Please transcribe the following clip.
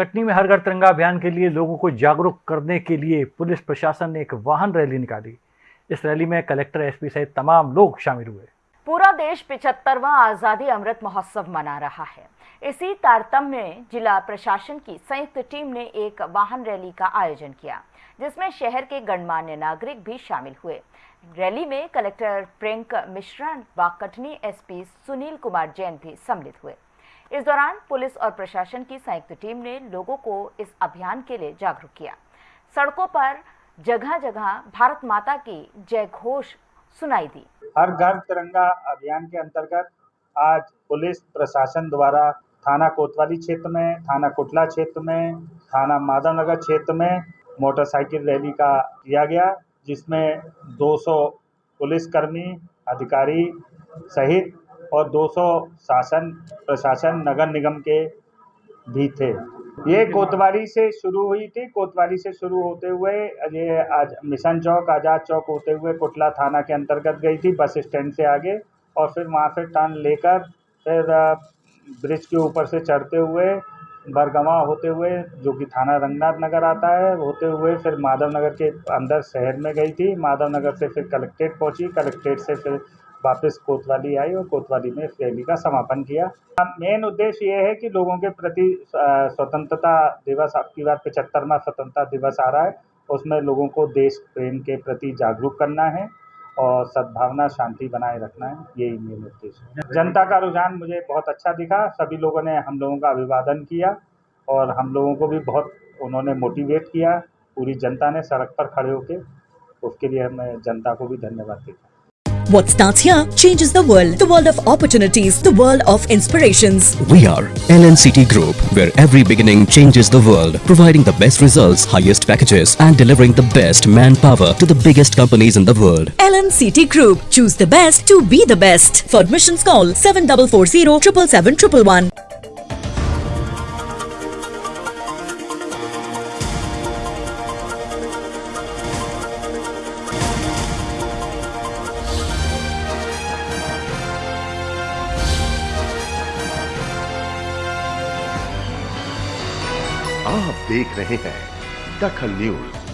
कटनी में हर घर तिरंगा अभियान के लिए लोगों को जागरूक करने के लिए पुलिस प्रशासन ने एक वाहन रैली निकाली। इस रैली में कलेक्टर एसपी सहित तमाम लोग शामिल हुए। पूरा देश पिछहत्तरवा आज़ादी अमृत महोत्सव मना रहा है। इसी तारतम्य में जिला प्रशासन की संयुक्त टीम ने एक वाहन रैली का आयोजन किया, जिसमें शहर के गणमान्य नागरिक भी शामिल हुए। रैली में कलेक्टर प्रियंक मिश्रा व कटनी एसपी सुनील कुमार जैन भी सम्मिलित हुए। इस दौरान पुलिस और प्रशासन की संयुक्त टीम ने लोगों को इस अभियान के लिए जागरूक किया। सड़कों पर जगह जगह भारत माता की जय घोष सुनाई दी। हर घर तिरंगा अभियान के अंतर्गत आज पुलिस, प्रशासन द्वारा थाना कोतवाली क्षेत्र में, थाना कुटला क्षेत्र में, थाना माधवनगर क्षेत्र में मोटरसाइकिल रैली का किया गया, जिसमें 200 पुलिसकर्मी, अधिकारी सहित और 200 शासन, प्रशासन, नगर निगम के भी थे। ये कोतवाली से शुरू हुई थी। कोतवाली से शुरू होते हुए, ये आज मिशन चौक, आज़ाद चौक होते हुए कुटला थाना के अंतर्गत गई थी, बस स्टैंड से आगे। और फिर वहाँ से टर्न लेकर, फिर ब्रिज के ऊपर से चढ़ते हुए, बरगवा होते हुए, जो कि थाना रंगनाथ नगर आता है, होते हुए फिर माधव नगर के अंदर शहर में गई थी। माधव नगर से फिर कलेक्ट्रेट पहुँची। कलेक्ट्रेट से फिर वापस कोतवाली आई और कोतवाली में इस रैली का समापन किया। मेन उद्देश्य ये है कि लोगों के प्रति स्वतंत्रता दिवस आपकी बार पचहत्तरवा स्वतंत्रता दिवस आ रहा है, उसमें लोगों को देश प्रेम के प्रति जागरूक करना है और सद्भावना, शांति बनाए रखना है, यही मेन उद्देश्य है। जनता का रुझान मुझे बहुत अच्छा दिखा, सभी लोगों ने हम लोगों का अभिवादन किया और हम लोगों को भी बहुत उन्होंने मोटिवेट किया, पूरी जनता ने सड़क पर खड़े होकर उसके लिए मैं जनता को भी धन्यवाद देता What starts here changes the world. The world of opportunities, the world of inspirations. We are LNCT Group, where every beginning changes the world, providing the best results, highest packages, and delivering the best manpower to the biggest companies in the world. LNCT Group. Choose the best to be the best. For admissions, call 7440 777 आप देख रहे हैं दखल news.